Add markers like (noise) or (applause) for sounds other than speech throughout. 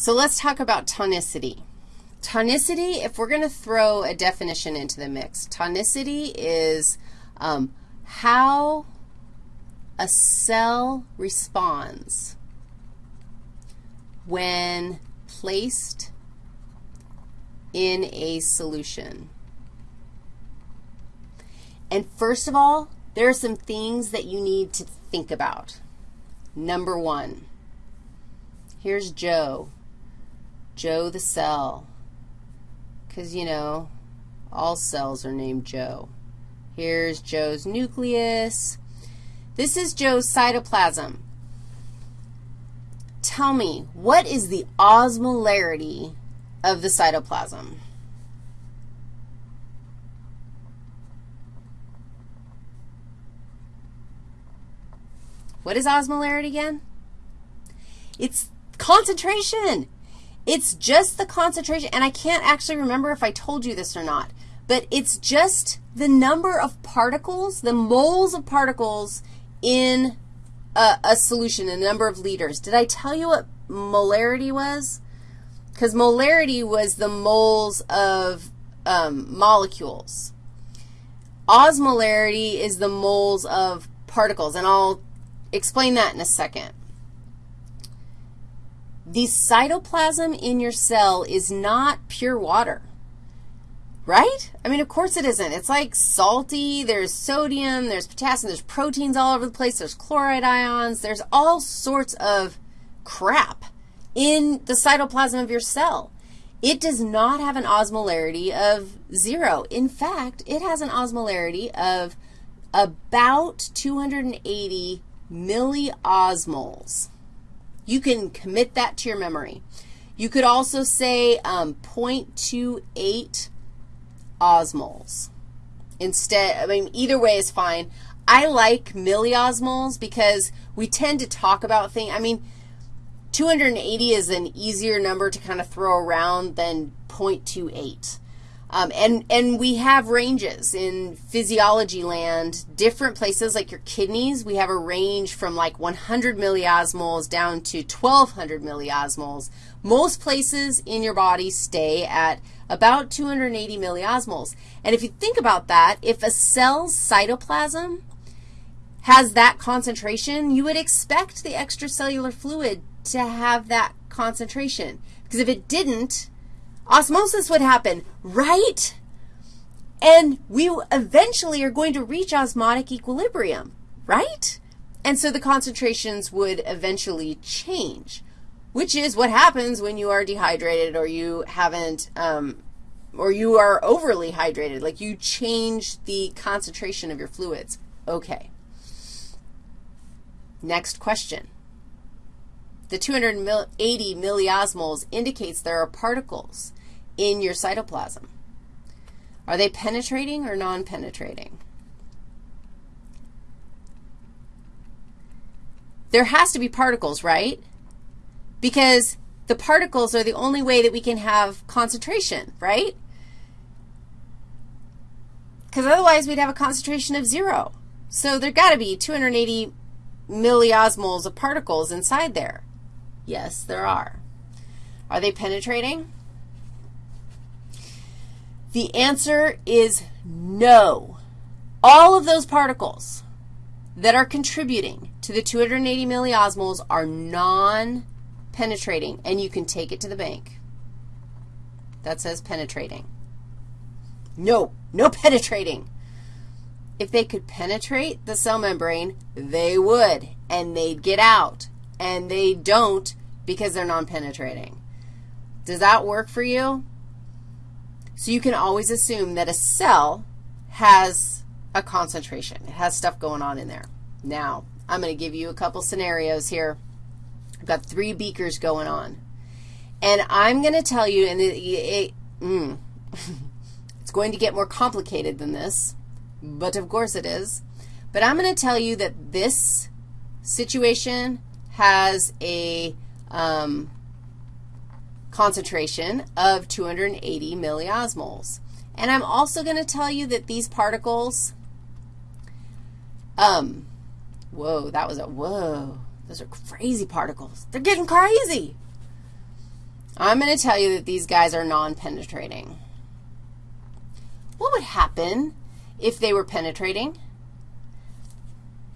So let's talk about tonicity. Tonicity, if we're going to throw a definition into the mix, tonicity is um, how a cell responds when placed in a solution. And first of all, there are some things that you need to think about. Number one, here's Joe, Joe the cell, because, you know, all cells are named Joe. Here's Joe's nucleus. This is Joe's cytoplasm. Tell me, what is the osmolarity of the cytoplasm? What is osmolarity again? It's concentration. It's just the concentration, and I can't actually remember if I told you this or not, but it's just the number of particles, the moles of particles in a, a solution, a number of liters. Did I tell you what molarity was? Because molarity was the moles of um, molecules. Osmolarity is the moles of particles, and I'll explain that in a second. The cytoplasm in your cell is not pure water, right? I mean, of course it isn't. It's like salty. There's sodium. There's potassium. There's proteins all over the place. There's chloride ions. There's all sorts of crap in the cytoplasm of your cell. It does not have an osmolarity of 0. In fact, it has an osmolarity of about 280 milliosmoles. You can commit that to your memory. You could also say um, 0.28 osmoles. Instead, I mean, either way is fine. I like milliosmoles because we tend to talk about things. I mean, 280 is an easier number to kind of throw around than 0.28. Um, and, and we have ranges in physiology land, different places like your kidneys, we have a range from like 100 milliosmoles down to 1,200 milliosmoles. Most places in your body stay at about 280 milliosmoles. And if you think about that, if a cell's cytoplasm has that concentration, you would expect the extracellular fluid to have that concentration. Because if it didn't, osmosis would happen, right? And we eventually are going to reach osmotic equilibrium, right? And so the concentrations would eventually change, which is what happens when you are dehydrated or you haven't, um, or you are overly hydrated, like you change the concentration of your fluids. Okay. Next question. The 280 milliosmoles indicates there are particles in your cytoplasm. Are they penetrating or non-penetrating? There has to be particles, right? Because the particles are the only way that we can have concentration, right? Because otherwise we'd have a concentration of 0. So there got to be 280 milliosmoles of particles inside there. Yes, there are. Are they penetrating? The answer is no. All of those particles that are contributing to the 280 milliosmoles are non-penetrating, and you can take it to the bank. That says penetrating. No, no penetrating. If they could penetrate the cell membrane, they would, and they'd get out, and they don't because they're non-penetrating. Does that work for you? So you can always assume that a cell has a concentration. It has stuff going on in there. Now, I'm going to give you a couple scenarios here. I've got three beakers going on. And I'm going to tell you, and it, it, mm, (laughs) it's going to get more complicated than this, but of course it is. But I'm going to tell you that this situation has a um, concentration of 280 milliosmoles. And I'm also going to tell you that these particles, um, whoa, that was a whoa. Those are crazy particles. They're getting crazy. I'm going to tell you that these guys are non-penetrating. What would happen if they were penetrating?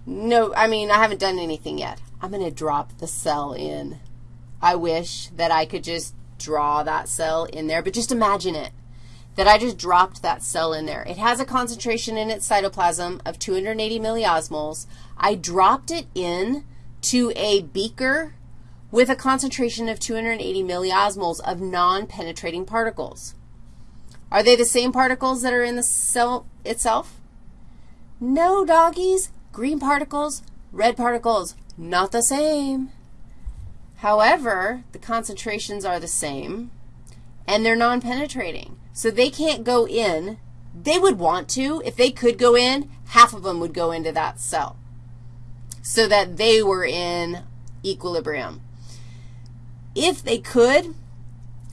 No, I mean, I haven't done anything yet. I'm going to drop the cell in. I wish that I could just draw that cell in there, but just imagine it, that I just dropped that cell in there. It has a concentration in its cytoplasm of 280 milliosmoles. I dropped it in to a beaker with a concentration of 280 milliosmoles of non-penetrating particles. Are they the same particles that are in the cell itself? No, doggies. Green particles, red particles, not the same. However, the concentrations are the same, and they're non-penetrating. So they can't go in. They would want to. If they could go in, half of them would go into that cell so that they were in equilibrium. If they could,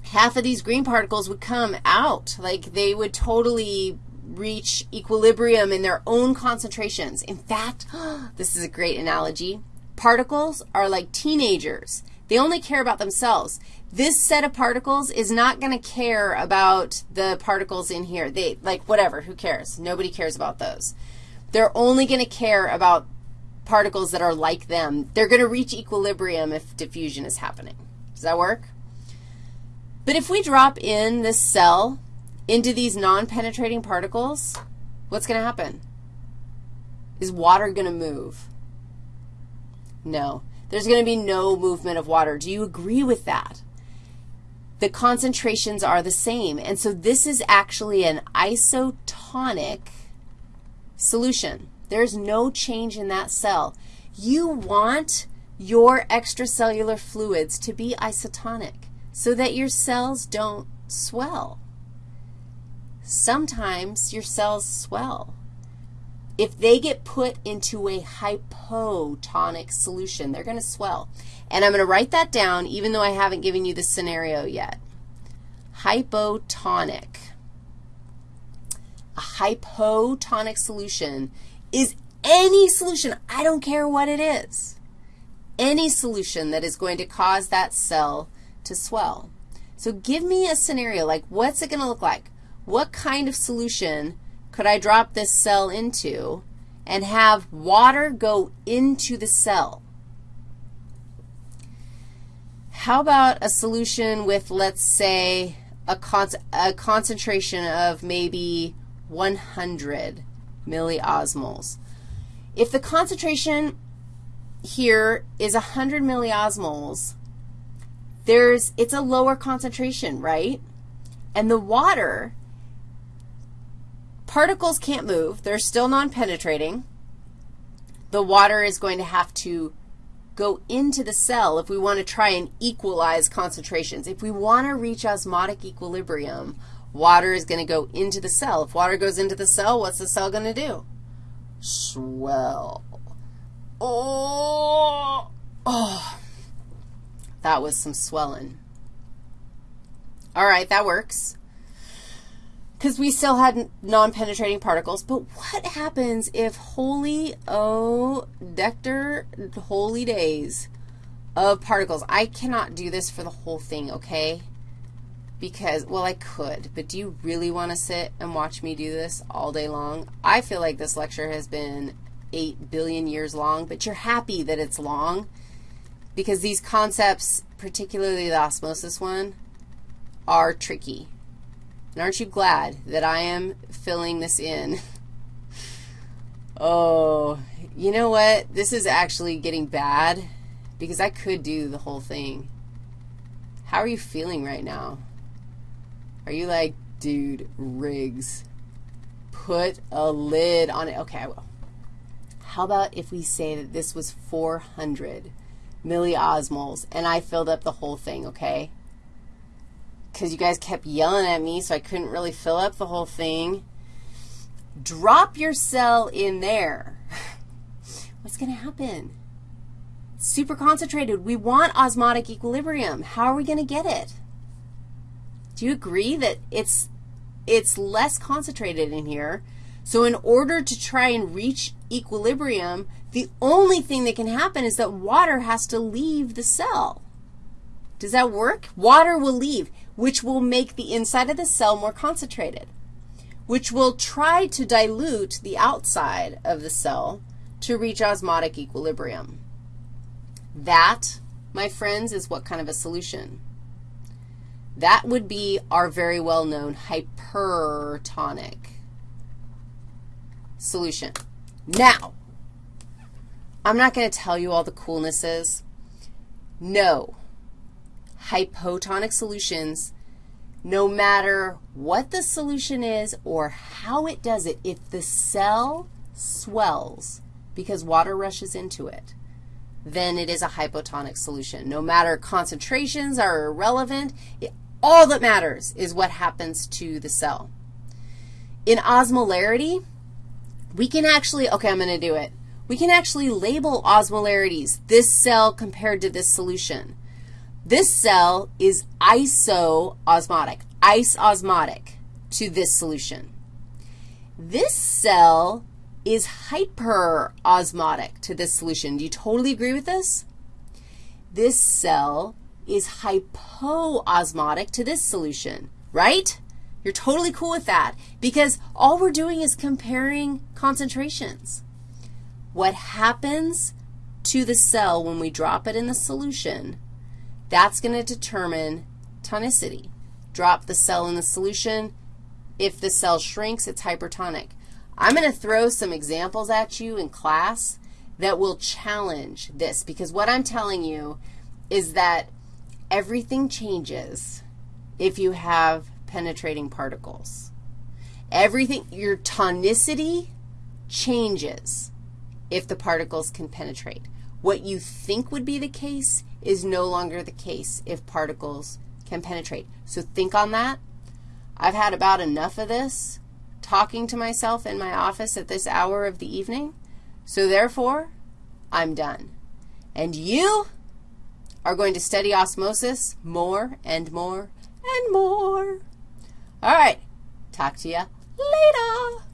half of these green particles would come out. Like they would totally reach equilibrium in their own concentrations. In fact, (gasps) this is a great analogy. Particles are like teenagers. They only care about themselves. This set of particles is not going to care about the particles in here. They, like, whatever, who cares? Nobody cares about those. They're only going to care about particles that are like them. They're going to reach equilibrium if diffusion is happening. Does that work? But if we drop in this cell into these non-penetrating particles, what's going to happen? Is water going to move? No. There's going to be no movement of water. Do you agree with that? The concentrations are the same. And so this is actually an isotonic solution. There's no change in that cell. You want your extracellular fluids to be isotonic so that your cells don't swell. Sometimes your cells swell. If they get put into a hypotonic solution, they're going to swell. And I'm going to write that down even though I haven't given you the scenario yet. Hypotonic. A hypotonic solution is any solution, I don't care what it is, any solution that is going to cause that cell to swell. So give me a scenario, like what's it going to look like? What kind of solution could I drop this cell into and have water go into the cell? How about a solution with, let's say, a, con a concentration of maybe 100 milliosmoles. If the concentration here is 100 milliosmoles, there's, it's a lower concentration, right? And the water, particles can't move. They're still non-penetrating. The water is going to have to go into the cell if we want to try and equalize concentrations. If we want to reach osmotic equilibrium, Water is going to go into the cell. If water goes into the cell, what's the cell going to do? Swell. Oh, oh, that was some swelling. All right, that works because we still had non-penetrating particles. But what happens if holy, oh, dector, holy days of particles? I cannot do this for the whole thing, okay? because, well, I could, but do you really want to sit and watch me do this all day long? I feel like this lecture has been 8 billion years long, but you're happy that it's long because these concepts, particularly the osmosis one, are tricky. And aren't you glad that I am filling this in? oh, you know what? This is actually getting bad because I could do the whole thing. How are you feeling right now? Are you like, dude, Riggs, put a lid on it? Okay, I will. How about if we say that this was 400 milliosmoles, and I filled up the whole thing, okay? Because you guys kept yelling at me, so I couldn't really fill up the whole thing. Drop your cell in there. (laughs) What's going to happen? super concentrated. We want osmotic equilibrium. How are we going to get it? Do you agree that it's, it's less concentrated in here? So in order to try and reach equilibrium, the only thing that can happen is that water has to leave the cell. Does that work? Water will leave, which will make the inside of the cell more concentrated, which will try to dilute the outside of the cell to reach osmotic equilibrium. That, my friends, is what kind of a solution? That would be our very well-known hypertonic solution. Now, I'm not going to tell you all the coolnesses. No. Hypotonic solutions, no matter what the solution is or how it does it, if the cell swells because water rushes into it, then it is a hypotonic solution. No matter concentrations are irrelevant, it, all that matters is what happens to the cell. In osmolarity, we can actually, okay, I'm going to do it. We can actually label osmolarities, this cell compared to this solution. This cell is isoosmotic, isosmotic to this solution. This cell is hyperosmotic to this solution. Do you totally agree with this? This cell is hypoosmotic to this solution, right? You're totally cool with that because all we're doing is comparing concentrations. What happens to the cell when we drop it in the solution, that's going to determine tonicity. Drop the cell in the solution. If the cell shrinks, it's hypertonic. I'm going to throw some examples at you in class that will challenge this because what I'm telling you is that everything changes if you have penetrating particles. Everything, your tonicity changes if the particles can penetrate. What you think would be the case is no longer the case if particles can penetrate. So think on that. I've had about enough of this talking to myself in my office at this hour of the evening. So therefore, I'm done. And you are going to study osmosis more and more and more. All right. Talk to you later.